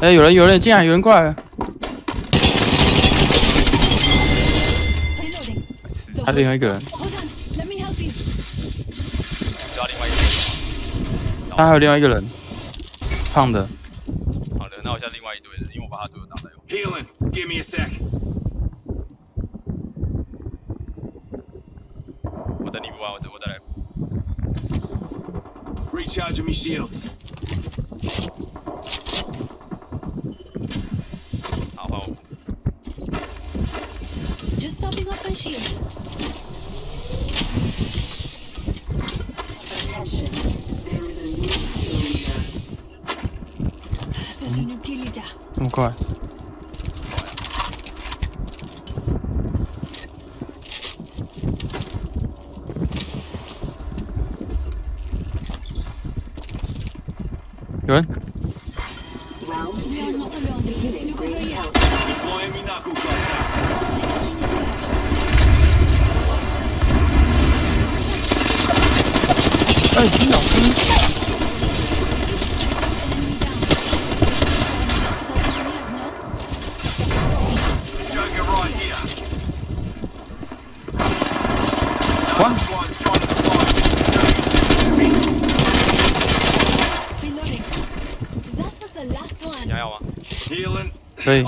哎、有人，有人进来，有人过来了还有另外一个人。他还有另外一个人，胖的。好的，那我现在另外一队人，因为我把他队友打掉。Healing. Give me a sec. 我等你不完，我再我再来。Recharging me shields. topping off my shields. Attention. Okay. Good. Round two. Beginning ring out. Deploying That was the last one. 你还要吗？ Healing. 可以，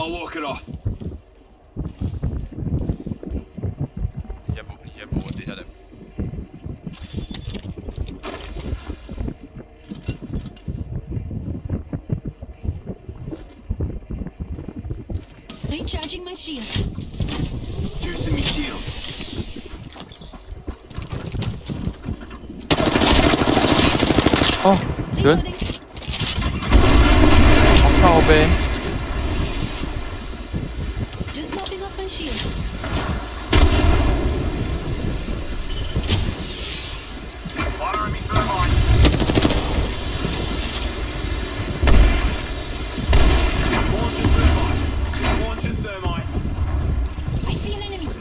Recharging my shield. Juicing me shields. Oh, good. Oh.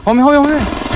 后面后面后面。